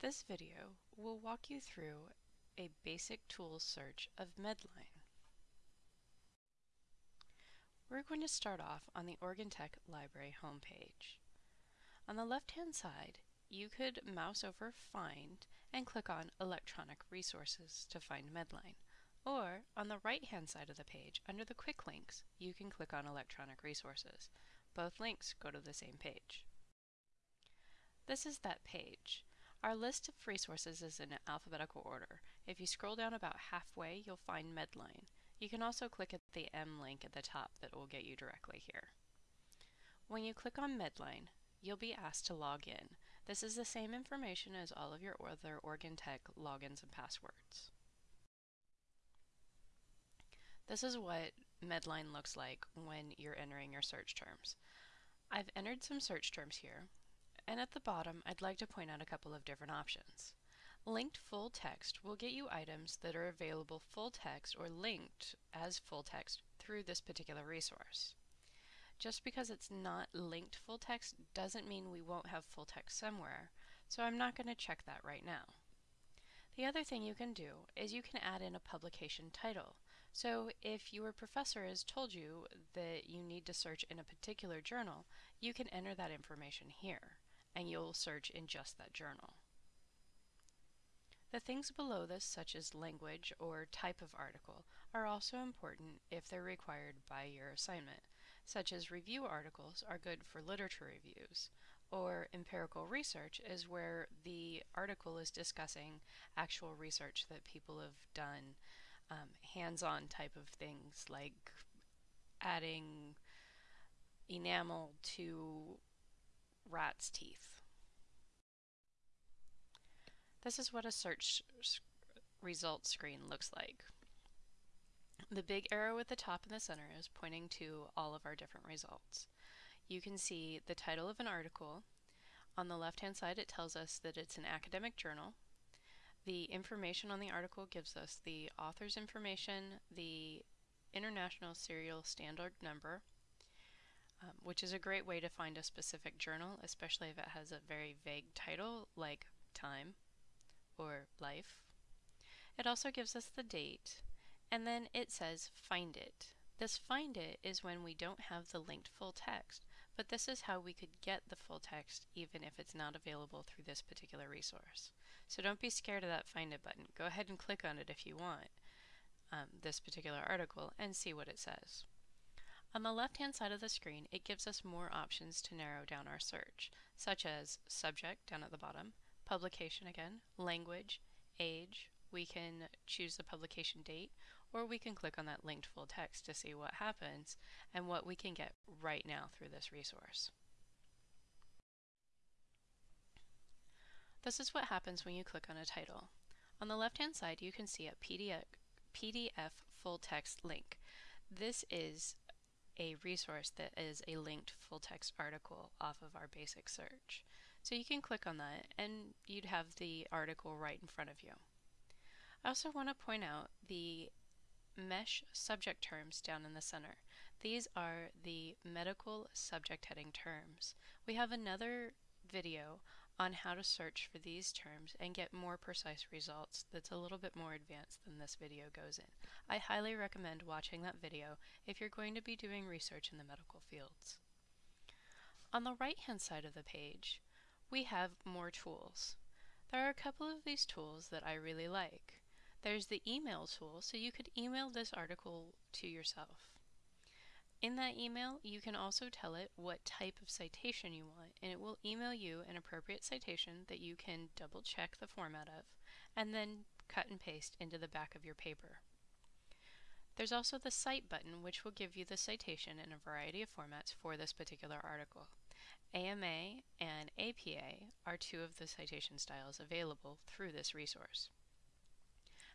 This video will walk you through a basic tools search of Medline. We're going to start off on the Oregon Tech Library homepage. On the left-hand side, you could mouse over Find and click on Electronic Resources to find Medline. Or, on the right-hand side of the page, under the Quick Links, you can click on Electronic Resources. Both links go to the same page. This is that page. Our list of resources is in alphabetical order. If you scroll down about halfway, you'll find Medline. You can also click at the M link at the top that will get you directly here. When you click on Medline, you'll be asked to log in. This is the same information as all of your other Oregon Tech logins and passwords. This is what Medline looks like when you're entering your search terms. I've entered some search terms here, and at the bottom, I'd like to point out a couple of different options. Linked full text will get you items that are available full text or linked as full text through this particular resource. Just because it's not linked full text doesn't mean we won't have full text somewhere, so I'm not going to check that right now. The other thing you can do is you can add in a publication title. So if your professor has told you that you need to search in a particular journal, you can enter that information here and you'll search in just that journal. The things below this, such as language or type of article, are also important if they're required by your assignment, such as review articles are good for literature reviews, or empirical research is where the article is discussing actual research that people have done, um, hands-on type of things like adding enamel to rat's teeth. This is what a search results screen looks like. The big arrow at the top in the center is pointing to all of our different results. You can see the title of an article. On the left-hand side, it tells us that it's an academic journal. The information on the article gives us the author's information, the International Serial Standard Number, um, which is a great way to find a specific journal, especially if it has a very vague title like Time or Life. It also gives us the date, and then it says Find It. This Find It is when we don't have the linked full text, but this is how we could get the full text even if it's not available through this particular resource. So don't be scared of that Find It button. Go ahead and click on it if you want um, this particular article and see what it says. On the left-hand side of the screen, it gives us more options to narrow down our search, such as subject down at the bottom, publication again, language, age, we can choose the publication date, or we can click on that linked full text to see what happens and what we can get right now through this resource. This is what happens when you click on a title. On the left-hand side, you can see a PDF, PDF full text link. This is a resource that is a linked full text article off of our basic search. So you can click on that and you'd have the article right in front of you. I also want to point out the MESH subject terms down in the center. These are the medical subject heading terms. We have another video on how to search for these terms and get more precise results that's a little bit more advanced than this video goes in. I highly recommend watching that video if you're going to be doing research in the medical fields. On the right hand side of the page, we have more tools. There are a couple of these tools that I really like. There's the email tool, so you could email this article to yourself. In that email, you can also tell it what type of citation you want, and it will email you an appropriate citation that you can double check the format of, and then cut and paste into the back of your paper. There's also the Cite button, which will give you the citation in a variety of formats for this particular article. AMA and APA are two of the citation styles available through this resource.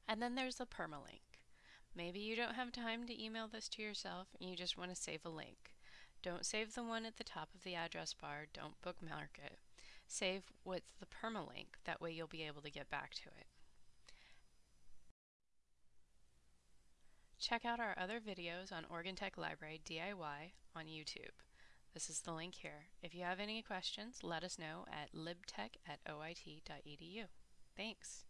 And then there's the permalink. Maybe you don't have time to email this to yourself and you just want to save a link. Don't save the one at the top of the address bar, don't bookmark it. Save with the permalink, that way you'll be able to get back to it. Check out our other videos on Oregon Tech Library DIY on YouTube. This is the link here. If you have any questions, let us know at libtech at oit.edu. Thanks.